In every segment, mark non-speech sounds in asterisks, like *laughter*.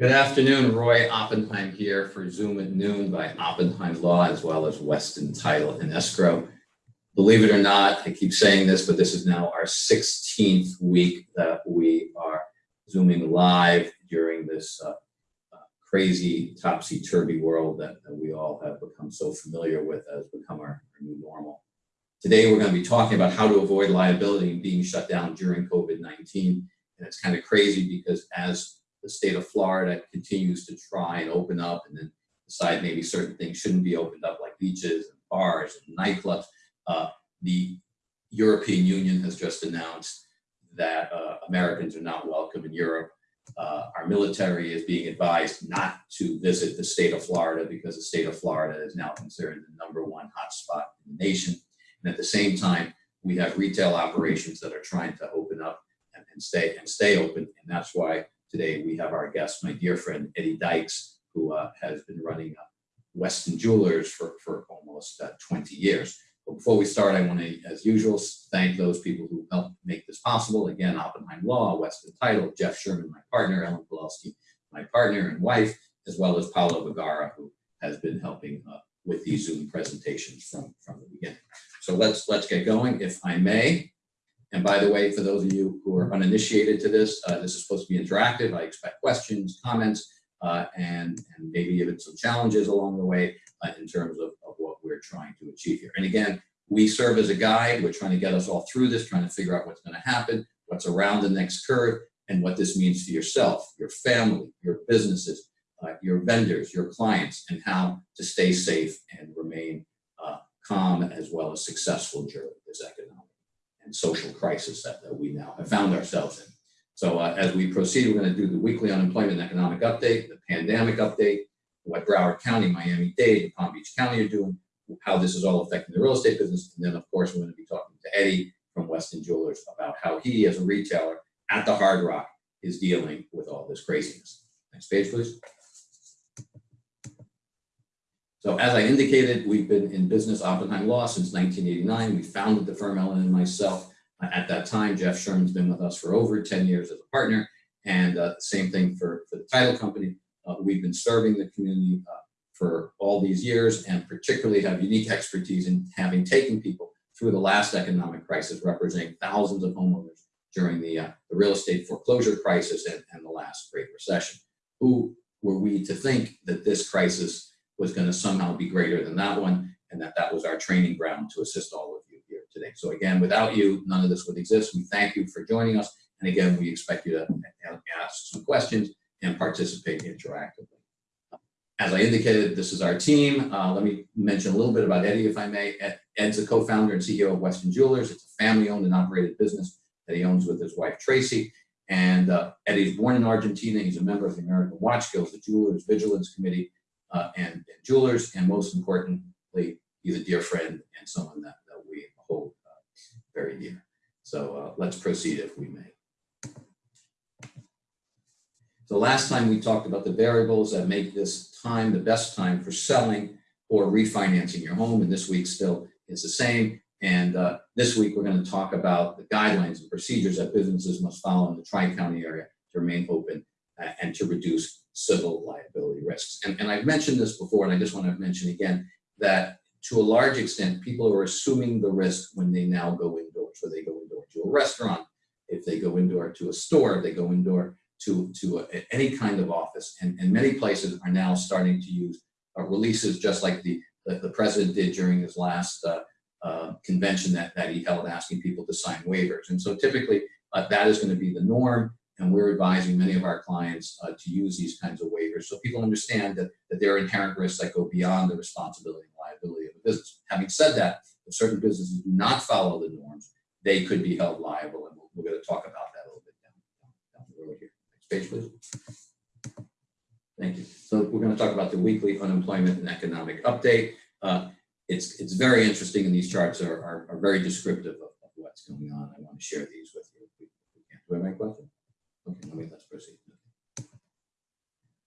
Good afternoon, Roy Oppenheim here for Zoom at noon by Oppenheim Law as well as Weston Title and Escrow. Believe it or not, I keep saying this, but this is now our 16th week that we are Zooming live during this uh, crazy topsy-turvy world that, that, we all have become so familiar with has become our, our new normal. Today, we're going to be talking about how to avoid liability and being shut down during COVID-19. And it's kind of crazy because as the state of Florida continues to try and open up and then decide maybe certain things shouldn't be opened up like beaches and bars and nightclubs. Uh, the European Union has just announced that uh, Americans are not welcome in Europe. Uh, our military is being advised not to visit the state of Florida because the state of Florida is now considered the number one hotspot in the nation. And at the same time, we have retail operations that are trying to open up and, and stay and stay open. And that's why Today we have our guest, my dear friend Eddie Dykes, who uh, has been running uh, Weston Jewelers for, for almost uh, 20 years. But before we start, I want to, as usual, thank those people who helped make this possible. Again, Oppenheim Law, Weston Title, Jeff Sherman, my partner, Ellen Pawlowski, my partner and wife, as well as Paolo Vergara, who has been helping uh, with these Zoom presentations from, from the beginning. So let's, let's get going. If I may, and by the way, for those of you who are uninitiated to this, uh, this is supposed to be interactive. I expect questions, comments, uh, and, and maybe even some challenges along the way uh, in terms of, of what we're trying to achieve here. And again, we serve as a guide. We're trying to get us all through this, trying to figure out what's going to happen, what's around the next curve, and what this means for yourself, your family, your businesses, uh, your vendors, your clients, and how to stay safe and remain uh, calm as well as successful during this economic and social crisis that, that we now have found ourselves in. So uh, as we proceed, we're going to do the weekly unemployment and economic update, the pandemic update, what Broward County, Miami-Dade, and Palm Beach County are doing, how this is all affecting the real estate business. And then, of course, we're going to be talking to Eddie from Weston Jewelers about how he, as a retailer at the Hard Rock, is dealing with all this craziness. Next page, please. So as I indicated, we've been in business Oppenheim Law since 1989. We founded the firm, Ellen and myself. Uh, at that time, Jeff Sherman's been with us for over 10 years as a partner. And uh, same thing for, for the title company. Uh, we've been serving the community uh, for all these years and particularly have unique expertise in having taken people through the last economic crisis, representing thousands of homeowners during the, uh, the real estate foreclosure crisis and, and the last Great Recession. Who were we to think that this crisis was going to somehow be greater than that one, and that that was our training ground to assist all of you here today. So again, without you, none of this would exist. We thank you for joining us. And again, we expect you to ask some questions and participate interactively. As I indicated, this is our team. Uh, let me mention a little bit about Eddie, if I may. Ed's a co-founder and CEO of Weston Jewelers. It's a family-owned and operated business that he owns with his wife, Tracy. And uh, Eddie's born in Argentina. He's a member of the American Watch Guild, the Jewelers Vigilance Committee, uh, and, and, jewelers, and most importantly, he's a dear friend and someone that, that we hold uh, very dear. So uh, let's proceed if we may. So last time we talked about the variables that make this time the best time for selling or refinancing your home, and this week still is the same. And uh, this week we're going to talk about the guidelines and procedures that businesses must follow in the Tri-County area to remain open and to reduce civil liability risks. And, and I've mentioned this before, and I just want to mention again that to a large extent, people are assuming the risk when they now go indoors, whether they go indoor to a restaurant, if they go indoor to a store, if they go indoor to, to a, any kind of office. And, and many places are now starting to use uh, releases just like the, the, the, president did during his last uh, uh, convention that, that he held asking people to sign waivers. And so typically uh, that is going to be the norm and we're advising many of our clients uh, to use these kinds of waivers so people understand that, that there are inherent risks that go beyond the responsibility and liability of a business. Having said that, if certain businesses do not follow the norms, they could be held liable, and we're, we're going to talk about that a little bit down, down, the road here. Next page, please. Thank you. So we're going to talk about the weekly unemployment and economic update. Uh, it's, it's very interesting, and these charts are, are, are very descriptive of, of, what's going on. I want to share these with you. Do I have any questions? Okay, let's proceed.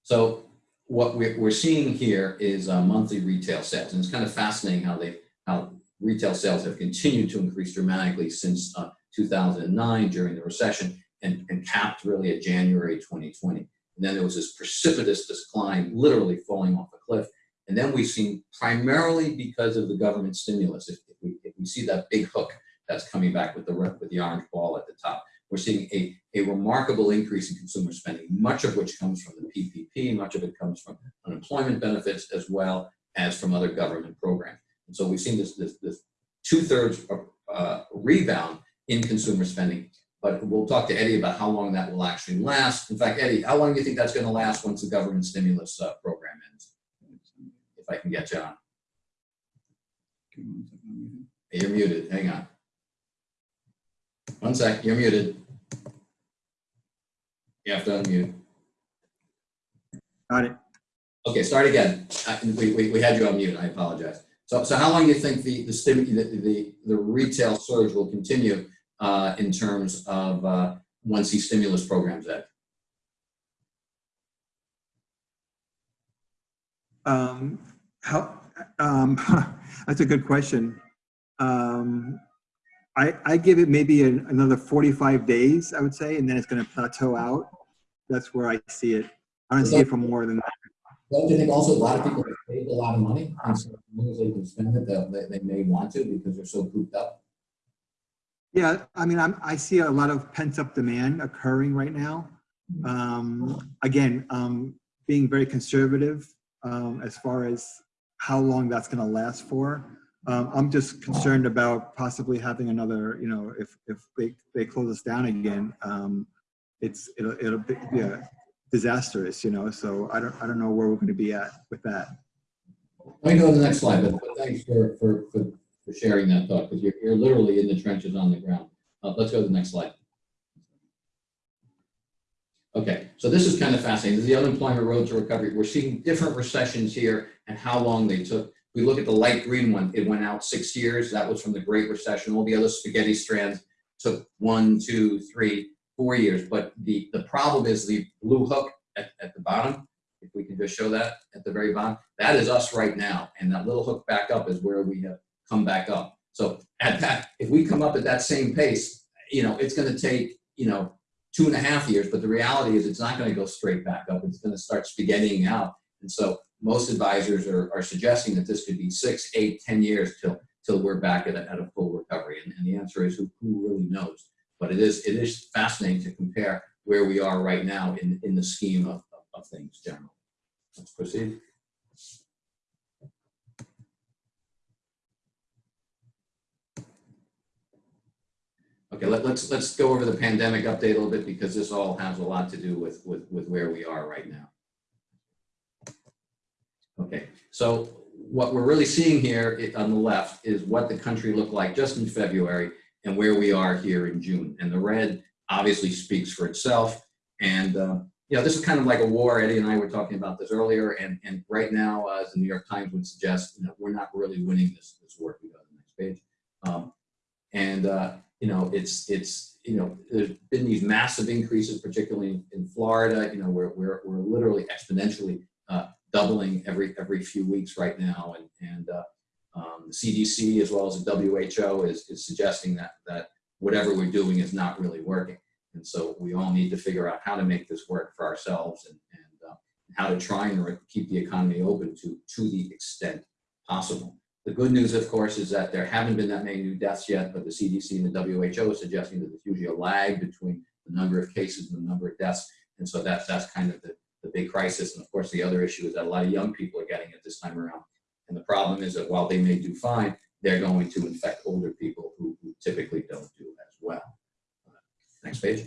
So what we're, we're seeing here is uh, monthly retail sales. And it's kind of fascinating how they, how retail sales have continued to increase dramatically since uh, 2009 during the recession and, and capped really at January 2020. And then there was this precipitous decline, literally falling off a cliff. And then we've seen primarily because of the government stimulus, if, if we, if we see that big hook that's coming back with the, with the orange ball at the top, we're seeing a, a remarkable increase in consumer spending, much of which comes from the PPP, much of it comes from unemployment benefits as well as from other government programs. And so we've seen this, this, this two-thirds uh, rebound in consumer spending. But we'll talk to Eddie about how long that will actually last. In fact, Eddie, how long do you think that's going to last once the government stimulus uh, program ends? If I can get you on. You're muted. Hang on. One sec. You're muted. You have to unmute. Got it. Okay, start again. Uh, We, we, we had you on mute. I apologize. So, so how long do you think the, the, the, the, the retail surge will continue uh, in terms of uh, once these stimulus programs end? Um, how, um, *laughs* that's a good question. Um, I, I give it maybe an- another 45 days, I would say, and then it's going to plateau out. That's where I see it. I don't see it for more than that. Don't you think also a lot of people have saved a lot of money? And so as long as they can spend it, they, they may want to because they're so cooped up. Yeah, I mean, I'm, I see a lot of pent up demand occurring right now. Um, again, um, being very conservative, um, as far as how long that's gonna last for. Um, I'm just concerned about possibly having another, you know, if, if they, they close us down again, um, it's, it'll, it'll be, yeah, disastrous, you know, so I don't, I don't know where we're gonna be at with that. Let me go to the next slide, but but thanks for, for, for, for sharing that thought, because you're, you're literally in the trenches on the ground. Uh, let's go to the next slide. Okay, so this is kind of fascinating. This is the unemployment road to recovery. We're seeing different recessions here and how long they took. We look at the light green one, it went out six years. That was from the Great Recession. All the other spaghetti strands took one, two, three, four years. But the, the problem is the blue hook at, at the bottom, if we can just show that at the very bottom, that is us right now. And that little hook back up is where we have come back up. So at that, if we come up at that same pace, you know, it's gonna take, you know, two and a half years, but the reality is it's not gonna go straight back up. It's gonna start spaghettiing out. And so most advisors are, are suggesting that this could be six, eight, ten years till, till we're back at a, at a full recovery. And, and the answer is who, who really knows? But it is, it is fascinating to compare where we are right now in, in the scheme of, of, of things generally. Let's proceed. Okay, let, let's, let's go over the pandemic update a little bit because this all has a lot to do with, with, with where we are right now. Okay, so what we're really seeing here on the left is what the country looked like just in February and where we are here in June. And the red obviously speaks for itself. And, uh, you know, this is kind of like a war. Eddie and I were talking about this earlier. And, and right now, uh, as the New York Times would suggest, you know, we're not really winning this, this war. We go to the next page. Um, and, uh, you know, it's, it's, you know, there's been these massive increases, particularly in, in Florida, you know, we're, we're, we're literally exponentially uh, doubling every, every few weeks right now. And, and uh, um, the CDC as well as the WHO is, is suggesting that, that whatever we're doing is not really working. And so we all need to figure out how to make this work for ourselves and, and uh, how to try and keep the economy open to, to the extent possible. The good news, of course, is that there haven't been that many new deaths yet, but the CDC and the WHO is suggesting that there's usually a lag between the number of cases and the number of deaths. And so that's, that's kind of the, the big crisis. And of course, the other issue is that a lot of young people are getting it this time around. And the problem is that while they may do fine, they're going to infect older people who, who typically don't do as well. Next page.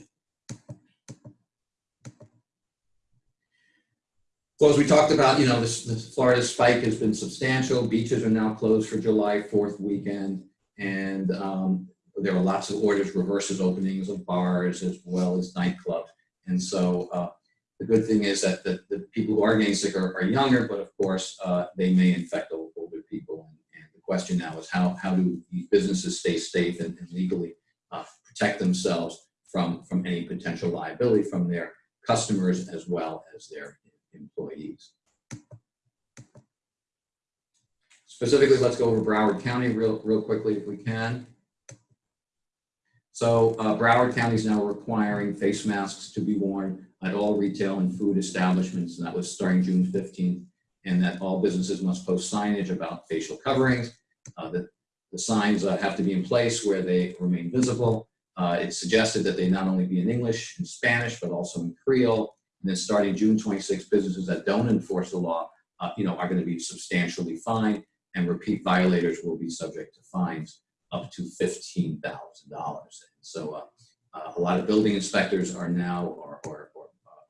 Well, as we talked about, you know, this, this Florida spike has been substantial. Beaches are now closed for July 4th weekend. And um, there are lots of orders, reverses openings of bars as well as nightclubs. And so uh, the good thing is that the, the people who are getting sick are, are younger, but of course, uh, they may infect older people. And, the question now is how, how do businesses stay safe and, and legally uh, protect themselves from, from any potential liability from their customers as well as their employees. Specifically, let's go over Broward County real, real quickly if we can. So uh, Broward County is now requiring face masks to be worn at all retail and food establishments, and that was starting June fifteenth, and that all businesses must post signage about facial coverings, uh, that the signs uh, have to be in place where they remain visible. Uh, It suggested that they not only be in English and Spanish, but also in Creole. And then starting June 26, businesses that don't enforce the law, uh, you know, are going to be substantially fined, and repeat violators will be subject to fines up to $15,000. So uh, uh, a lot of building inspectors are now, or, or,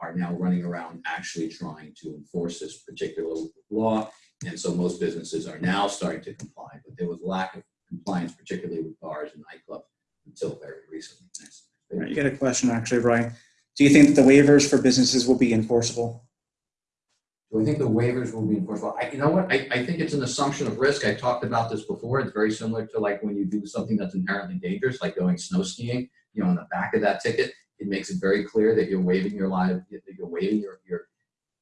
are now running around actually trying to enforce this particular law. And so most businesses are now starting to comply, but there was lack of compliance, particularly with bars and nightclubs until very recently. Next. Right, You got a question actually, Brian. Do you think that the waivers for businesses will be enforceable? Do I think the waivers will be enforceable? I, you know what, I, I think it's an assumption of risk. I talked about this before. It's very similar to like when you do something that's inherently dangerous, like going snow skiing. You know, on the back of that ticket, it makes it very clear that you're waiving your li, that you're waiving your, your,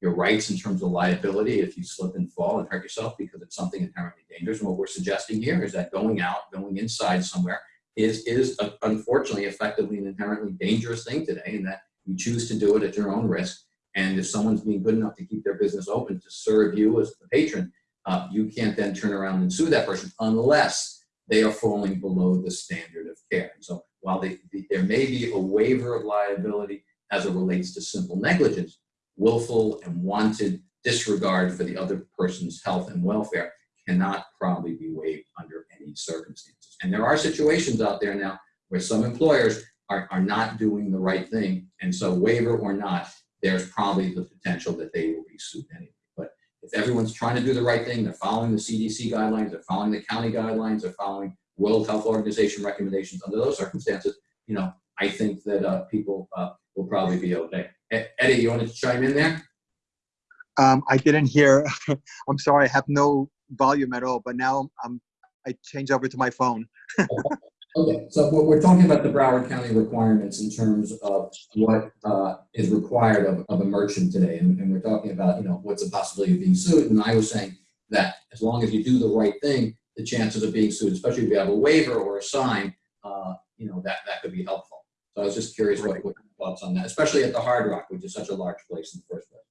your rights in terms of liability if you slip and fall and hurt yourself because it's something inherently dangerous. And what we're suggesting here is that going out, going inside somewhere is, is uh, unfortunately effectively an inherently dangerous thing today and that you choose to do it at your own risk. And if someone's being good enough to keep their business open to serve you as the patron, uh, you can't then turn around and sue that person unless they are falling below the standard of care. And so while they, the, there may be a waiver of liability as it relates to simple negligence, willful and wanton disregard for the other person's health and welfare cannot probably be waived under any circumstances. And there are situations out there now where some employers are, are not doing the right thing. And so waiver or not, there's probably the potential that they will be sued anyway. But if everyone's trying to do the right thing, they're following the CDC guidelines, they're following the county guidelines, they're following World Health Organization recommendations under those circumstances, you know, I think that uh, people uh, will probably be okay. Eddie, you wanted to chime in there? Um, I didn't hear, *laughs* I'm sorry, I have no volume at all, but now I'm, I changed over to my phone. *laughs* Okay, so we're, we're talking about the Broward County requirements in terms of what uh, is required of, of a merchant today. And, and we're talking about, you know, what's the possibility of being sued. And I was saying that as long as you do the right thing, the chances of being sued, especially if you have a waiver or a sign, uh, you know, that, that could be helpful. So I was just curious what, what your thoughts on that, especially at the Hard Rock, which is such a large place in the first place.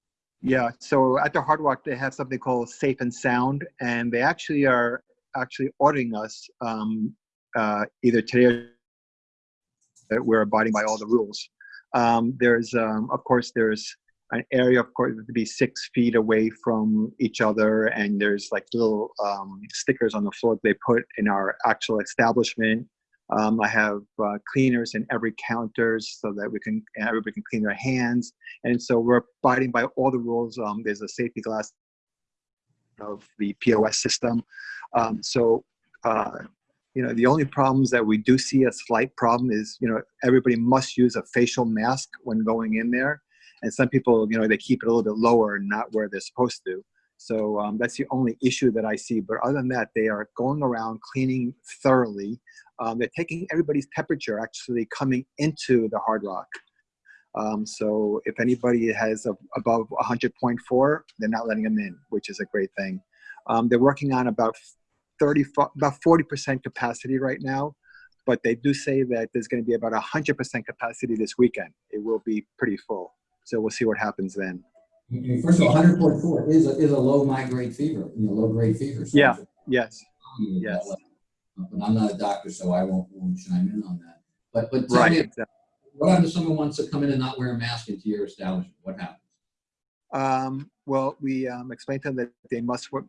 Yeah, so at the Hard Rock, they have something called Safe and Sound, and they actually are actually auditing us um, uh, either today or that we're abiding by all the rules. Um, there's, um, of course, there's an area, of course, to be six feet away from each other, and there's like little um, stickers on the floor they put in our actual establishment. Um, I have uh, cleaners in every counters so that we can everybody can clean their hands, and so we're abiding by all the rules. Um, there's a safety glass of the POS system, um, so. Uh, you know, the only problems that we do see a slight problem is, you know, everybody must use a facial mask when going in there. And some people, you know, they keep it a little bit lower and not where they're supposed to. So um, that's the only issue that I see. But other than that, they are going around cleaning thoroughly. Um, they're taking everybody's temperature actually coming into the Hard Rock. Um, so if anybody has a, above 100.4, they're not letting them in, which is a great thing. Um, they're working on about 30, about 40% capacity right now, but they do say that there's going to be about 100% capacity this weekend. It will be pretty full. So we'll see what happens then. First of all, 100.4 is a, is a low migrate fever, you know, low grade fever. So Yeah. Yes. Yes. Yes. But I'm not a doctor, so I won't, won't chime in on that. But, but tell Right. me, exactly. what happens if someone wants to come in and not wear a mask into your establishment? What happens? Um, well, we um, explained to them that they must wear,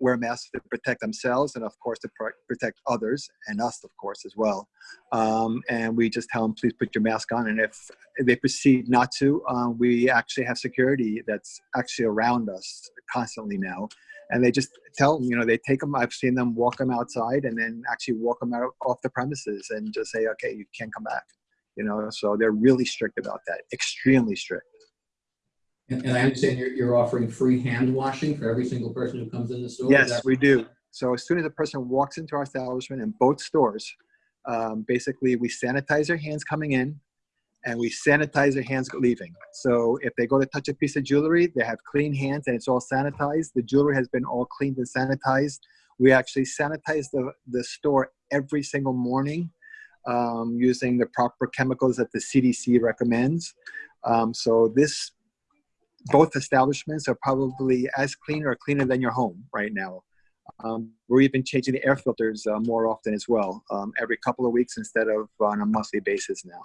wear masks to protect themselves and, of course, to pro- protect others and us, of course, as well. Um, and we just tell them, please put your mask on. And if they proceed not to, um, we actually have security that's actually around us constantly now. And they just tell them, you know, they take them. I've seen them walk them outside and then actually walk them out off the premises and just say, okay, you can't come back. You know, so they're really strict about that, extremely strict. And, and I understand you're, you're offering free hand washing for every single person who comes in the store? Yes, we do. So as soon as a person walks into our establishment in both stores, um, basically we sanitize their hands coming in and we sanitize their hands leaving. So if they go to touch a piece of jewelry, they have clean hands and it's all sanitized. The jewelry has been all cleaned and sanitized. We actually sanitize the, the store every single morning um, using the proper chemicals that the CDC recommends. Um, so this, both establishments are probably as clean or cleaner than your home right now. Um, we're even changing the air filters uh, more often as well, um, every couple of weeks instead of on a monthly basis now.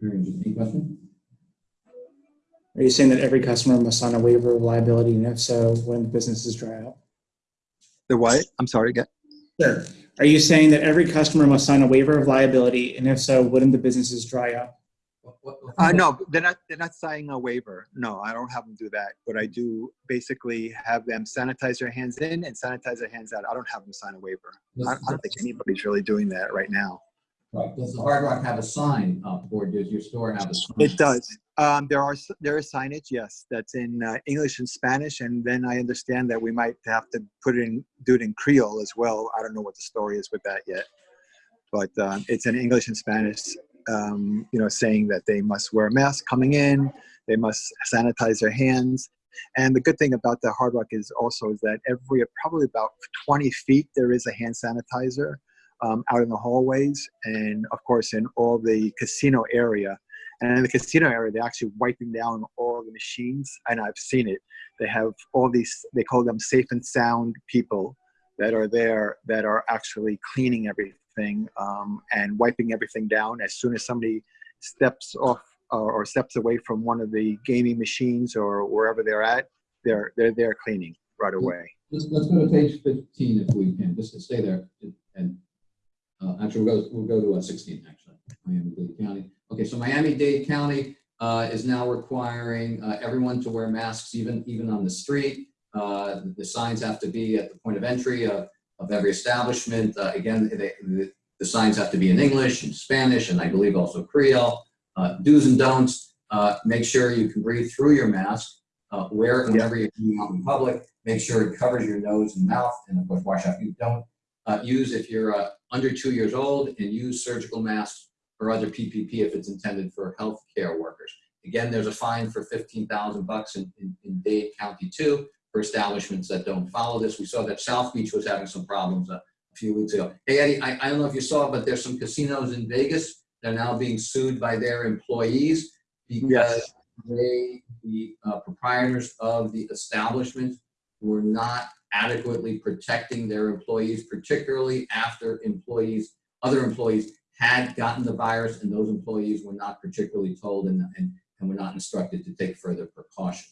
Very interesting question. Are you saying that every customer must sign a waiver of liability, and if so, when the businesses dry up? The what? I'm sorry again. Sure. Are you saying that every customer must sign a waiver of liability, and if so, wouldn't the businesses dry up? What- what- what- Uh, no, they're not, they're not signing a waiver. No, I don't have them do that. But I do basically have them sanitize their hands in and sanitize their hands out. I don't have them sign a waiver. I, I don't think anybody's really doing that right now. Right. Does the Hard Rock have a sign up, or does your store have a sign? It does. Um, there are, there is signage, yes, that's in uh, English and Spanish. And then I understand that we might have to put it in, do it in Creole as well. I don't know what the story is with that yet. But um, it's in English and Spanish, um, you know, saying that they must wear a mask coming in, they must sanitize their hands. And the good thing about the Hard Rock is also is that every probably about 20 feet there is a hand sanitizer um, out in the hallways, and of course in all the casino area. And in the casino area, they're actually wiping down all the machines, and I've seen it. They have all these, they call them safe and sound people that are there that are actually cleaning everything um, and wiping everything down as soon as somebody steps off or, or steps away from one of the gaming machines or wherever they're at. They're they're there cleaning right away. Let's, let's go to page fifteen if we can, just to stay there. And, uh, actually, we'll go, we'll go to uh, sixteen, actually, Miami-Dade County. Okay, so Miami-Dade County, uh, is now requiring, uh, everyone to wear masks, even, even on the street. Uh, the signs have to be at the point of entry of, every establishment. Uh, again, they, the, signs have to be in English and Spanish, and I believe also Creole. Uh, do's and don'ts, uh, make sure you can breathe through your mask. Uh, wear it whenever you're out in public make sure it covers your nose and mouth, and of course, wash out. You don't uh, use if you're under two years old and use surgical masks or other PPP if it's intended for healthcare workers. Again, there's a fine for 15,000 bucks in, in, in Dade County too for establishments that don't follow this. We saw that South Beach was having some problems uh, a few weeks ago. Hey, Eddie, I, I don't know if you saw, but there's some casinos in Vegas that are now being sued by their employees because Yes. they, the uh, proprietors of the establishment were not adequately protecting their employees, particularly after employees, other employees had gotten the virus and those employees were not particularly told and, and, and were not instructed to take further precautions.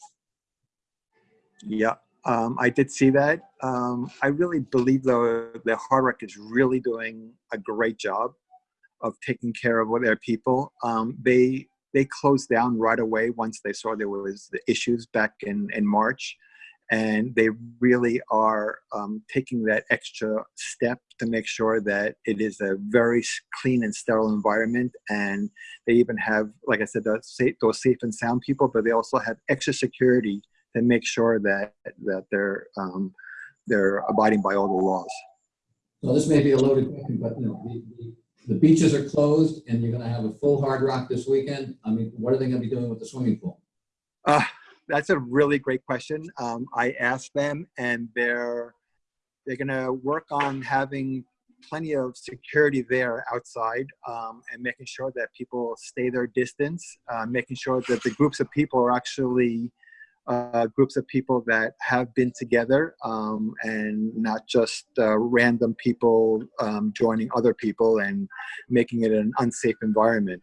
Yeah, um, I did see that. Um, I really believe though the Hard Rock is really doing a great job of taking care of their people. Um, they they closed down right away once they saw there was the issues back in in March, and they really are um, taking that extra step to make sure that it is a very clean and sterile environment. And they even have, like I said, safe, those safe and sound people, but they also have extra security to make sure that that they're um, they're abiding by all the laws. So this may be a loaded question, but you know, the, the, the beaches are closed and you're gonna have a full Hard Rock this weekend. I mean, what are they gonna be doing with the swimming pool? Uh, that's a really great question. Um, I asked them, and they're they're gonna work on having plenty of security there outside um, and making sure that people stay their distance, uh, making sure that the groups of people are actually uh, groups of people that have been together um, and not just uh, random people um, joining other people and making it an unsafe environment.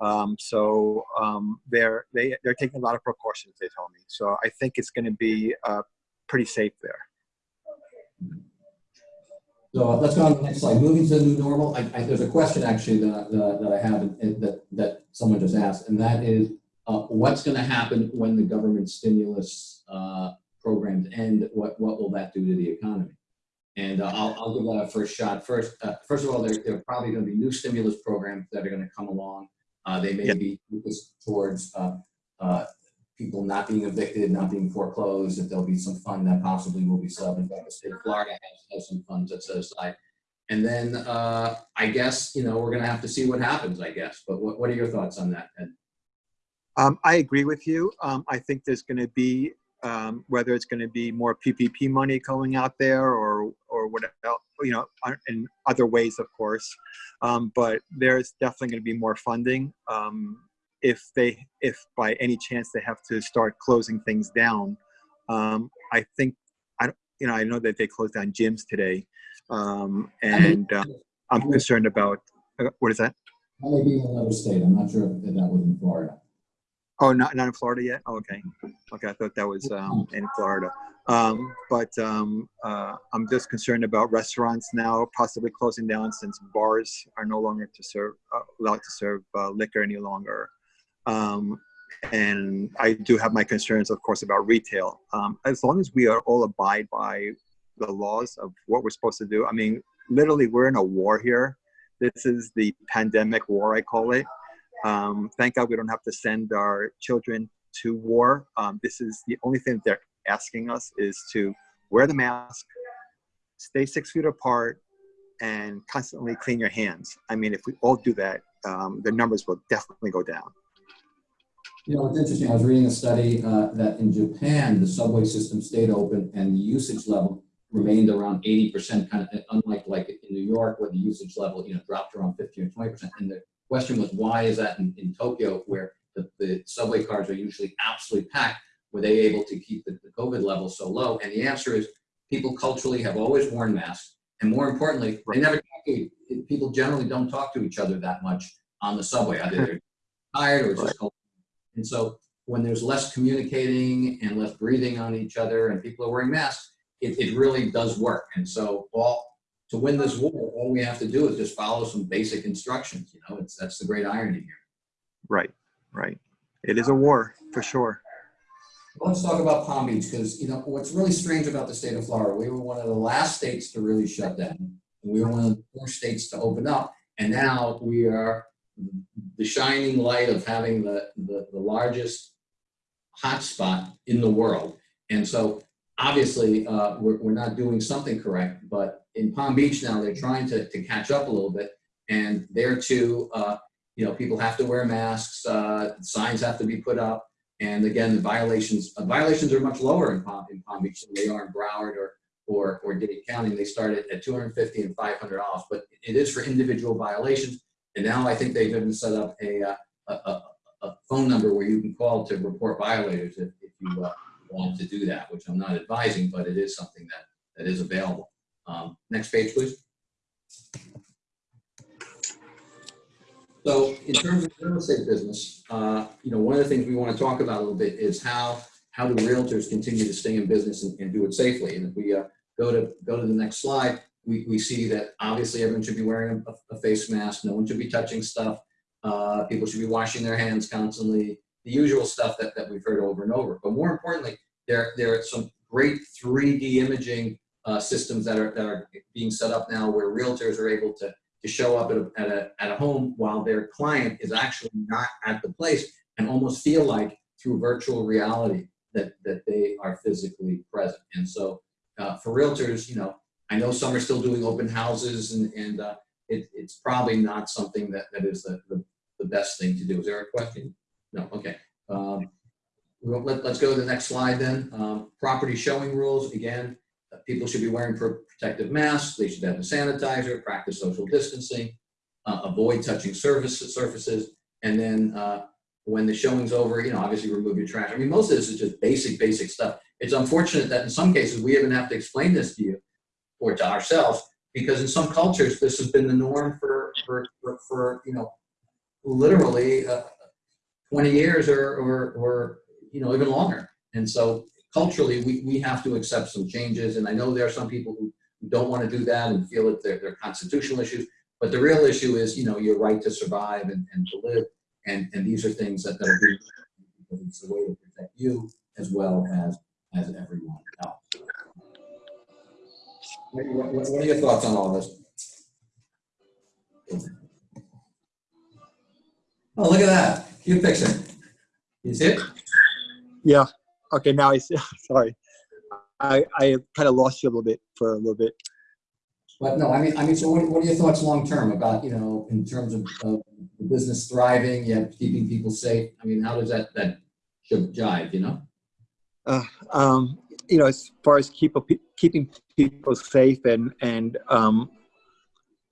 Um, so um, they're they, they're taking a lot of precautions. They told me. So I think it's going to be uh, pretty safe there. So let's go on to the next slide. Moving to the new normal, I, I, there's a question actually that, that, that I have that, that someone just asked, and that is, uh, what's gonna happen when the government stimulus, uh, programs end? What, what will that do to the economy? And uh, I'll, I'll give that a first shot. First, uh, first of all, there, there are probably gonna be new stimulus programs that are gonna come along. Uh, they may Yeah. be focused towards, uh, uh, people not being evicted, not being foreclosed, that there'll be some fund that possibly will be sub, in fact, the state of Florida has, has some funds that set aside. And then, uh, I guess, you know, we're gonna have to see what happens, I guess, but what, what are your thoughts on that? Ed? Um, I agree with you. Um, I think there's going to be um, whether it's going to be more PPP money going out there or or what else, you know, uh, in other ways, of course. Um, but there's definitely going to be more funding. Um, if they, if by any chance they have to start closing things down, um, I think, I, you know, I know that they closed down gyms today. And uh, I'm concerned about, uh, what is that? That may be in another state. I'm not sure if that was in Florida. Oh, not, not in Florida yet? Oh, okay. Okay, I thought that was um, in Florida. Um, but um, uh, I'm just concerned about restaurants now possibly closing down since bars are no longer to serve, uh, allowed to serve uh, liquor any longer. Um, and I do have my concerns, of course, about retail. Um, as long as we are all abide by the laws of what we're supposed to do, I mean, literally, we're in a war here. This is the pandemic war, I call it. Um, thank God we don't have to send our children to war. Um, this is the only thing they're asking us is to wear the mask, stay six feet apart, and constantly clean your hands. I mean, if we all do that, um, the numbers will definitely go down. You know, it's interesting, I was reading a study uh, that in Japan, the subway system stayed open and the usage level remained around eighty percent, kind of unlike like in New York where the usage level, you know, dropped around fifteen or twenty percent. And the question was, why is that in, in Tokyo where the, the subway cars are usually absolutely packed? Were they able to keep the, the COVID level so low? And the answer is people culturally have always worn masks. And more importantly, they never talk to, people generally don't talk to each other that much on the subway. Either they're *laughs* tired or it's just cold. And so when there's less communicating and less breathing on each other and people are wearing masks, it, it really does work. And so all to win this war, all we have to do is just follow some basic instructions. You know, it's that's the great irony here. Right, right. It is a war for sure. Let's talk about Palm Beach because you know what's really strange about the state of Florida. We were one of the last states to really shut down. And we were one of the first states to open up, and now we are the shining light of having the the, the largest hotspot in the world. And so obviously uh, we're, we're not doing something correct, but in Palm Beach now they're trying to, to catch up a little bit. And there too, uh, you know, people have to wear masks, uh, signs have to be put up. And again, the violations uh, violations are much lower in Palm, in Palm Beach than they are in Broward or or, or Dade County. They start at, at 250 and 500 dollars, but it is for individual violations. And now I think they've even set up a, uh, a, a, a phone number where you can call to report violators if, if you uh, want to do that, which I'm not advising, but it is something that, that is available. Um, next page, please. So in terms of real estate business, uh, you know, one of the things we want to talk about a little bit is how, how do realtors continue to stay in business and, and do it safely? And if we uh, go to go to the next slide, we, we see that obviously everyone should be wearing a, a face mask. No one should be touching stuff. Uh, people should be washing their hands constantly. The usual stuff that, that we've heard over and over. But more importantly, there, there are some great 3D imaging uh, systems that are, that are being set up now where realtors are able to, to show up at a, at, a, at a home while their client is actually not at the place and almost feel like through virtual reality that, that they are physically present. And so uh, for realtors, you know, I know some are still doing open houses and, and uh, it, it's probably not something that, that is the, the, the best thing to do. Is there a question? No, okay. Um, let, us go to the next slide then. Um, property showing rules, again, people should be wearing pro protective masks, they should have a sanitizer, practice social distancing, uh, avoid touching surface, surfaces, and then uh, when the showing's over, you know, obviously remove your trash. I mean, most of this is just basic, basic stuff. It's unfortunate that in some cases we even have to explain this to you or to ourselves because in some cultures this has been the norm for, for, for, for you know, literally uh, 20 years or, or, or, you know, even longer. And so culturally, we, we have to accept some changes. And I know there are some people who don't want to do that and feel that they're, they're constitutional issues. But the real issue is, you know, your right to survive and, and to live. And, and these are things that, that are because it's a way to protect you as well as, as everyone else. What, what- are your thoughts on all this? Oh, look at that. Cute picture. You see it? Yeah. Okay. Now I see. *laughs* Sorry. I, I kind of lost you a little bit for a little bit. But no, I mean, I mean, so what, what are your thoughts long term about, you know, in terms of, of the business thriving, yeah, keeping people safe? I mean, how does that, that should jive, you know? Uh, um, you know, as far as keep, keeping people safe and, and, um,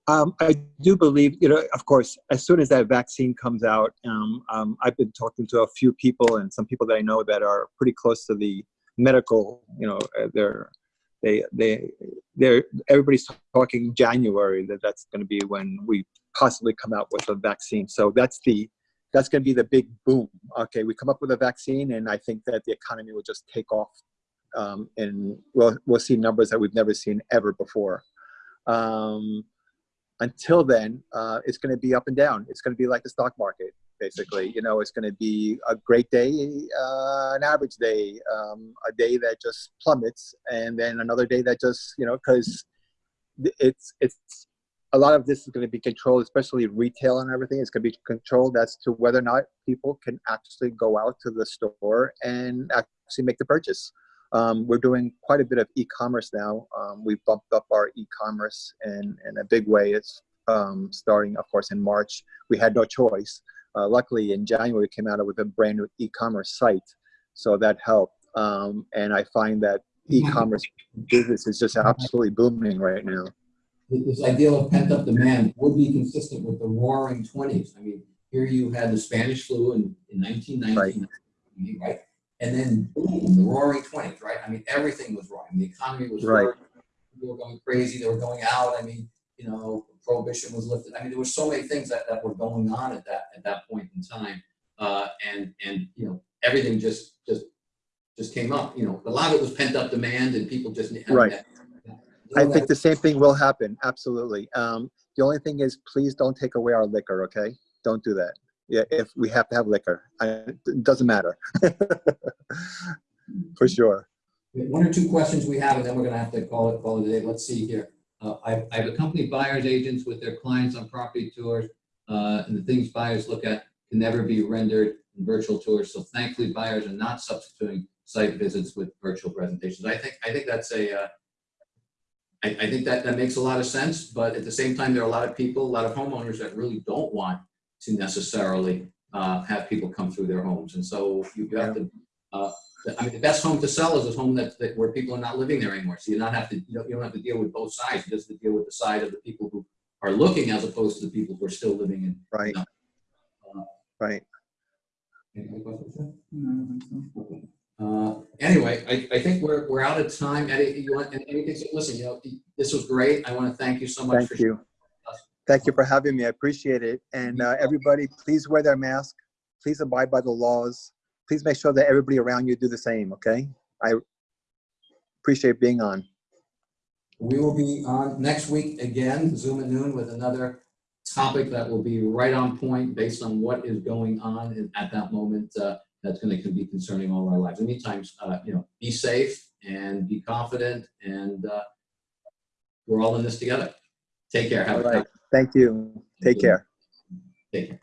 Um, I do believe, you know, of course, as soon as that vaccine comes out, um, um, I've been talking to a few people and some people that I know that are pretty close to the medical, you know, uh, they're, they, they, they're, everybody's talking January that that's going to be when we possibly come out with a vaccine. So that's the, that's going to be the big boom. Okay, we come up with a vaccine and I think that the economy will just take off um, and we'll, we'll see numbers that we've never seen ever before. Um, until then, uh, it's going to be up and down. It's going to be like the stock market, basically. You know, it's going to be a great day, uh, an average day, um, a day that just plummets, and then another day that just, you know, because it's it's a lot of this is going to be controlled, especially retail and everything. It's going to be controlled as to whether or not people can actually go out to the store and actually make the purchase. Um, we're doing quite a bit of e-commerce now. Um, we've bumped up our e-commerce in, in a big way. It's um, starting, of course, in March. We had no choice. Uh, luckily, in January, we came out with a brand new e-commerce site, so that helped. Um, and I find that e-commerce business is just absolutely booming right now. This idea of pent-up demand would be consistent with the roaring twenties. I mean, here you had the Spanish flu in, in nineteen nineteen, right? And then boom, the roaring twenties, right? I mean, everything was roaring. The economy was Right. roaring. People were going crazy. They were going out. I mean, you know, prohibition was lifted. I mean, there were so many things that, that were going on at that at that point in time. Uh, and and you know, everything just just just came up. You know, a lot of it was pent up demand, and people just Right. that- I think the same thing will happen. Absolutely. Um, the only thing is, please don't take away our liquor. Okay, don't do that. Yeah, if we have to have liquor, I, it doesn't matter. *laughs* For sure. One or two questions we have, and then we're gonna have to call it, call it a day. Let's see here. Uh, I, I have accompanied buyers agents with their clients on property tours, uh, and the things buyers look at can never be rendered in virtual tours. So thankfully, buyers are not substituting site visits with virtual presentations. I think, I think that's a, uh, I, I think that, that makes a lot of sense, but at the same time, there are a lot of people, a lot of homeowners that really don't want to necessarily, uh, have people come through their homes. And so you have got to, uh, I mean, the best home to sell is a home that, that where people are not living there anymore. So you not have to, you don't, you don't have to deal with both sides. You just have to deal with the side of the people who are looking as opposed to the people who are still living in. Right. Right. Other questions, Jeff? Okay. Uh, anyway, I, I think we're, we're out of time. Eddie, you want, anything, listen, you know, this was great. I want to thank you so much for. Thank you. Thank you for having me. I appreciate it. And uh, everybody, please wear their mask. Please abide by the laws. Please make sure that everybody around you do the same. Okay. I appreciate being on. We will be on next week again, Zoom at noon with another topic that will be right on point based on what is going on at that moment. uh, That's going to be concerning all our lives. In the meantime, uh, you know, be safe and be confident and uh, we're all in this together. Take care. Have All a right. Thank you. Take care. Take care.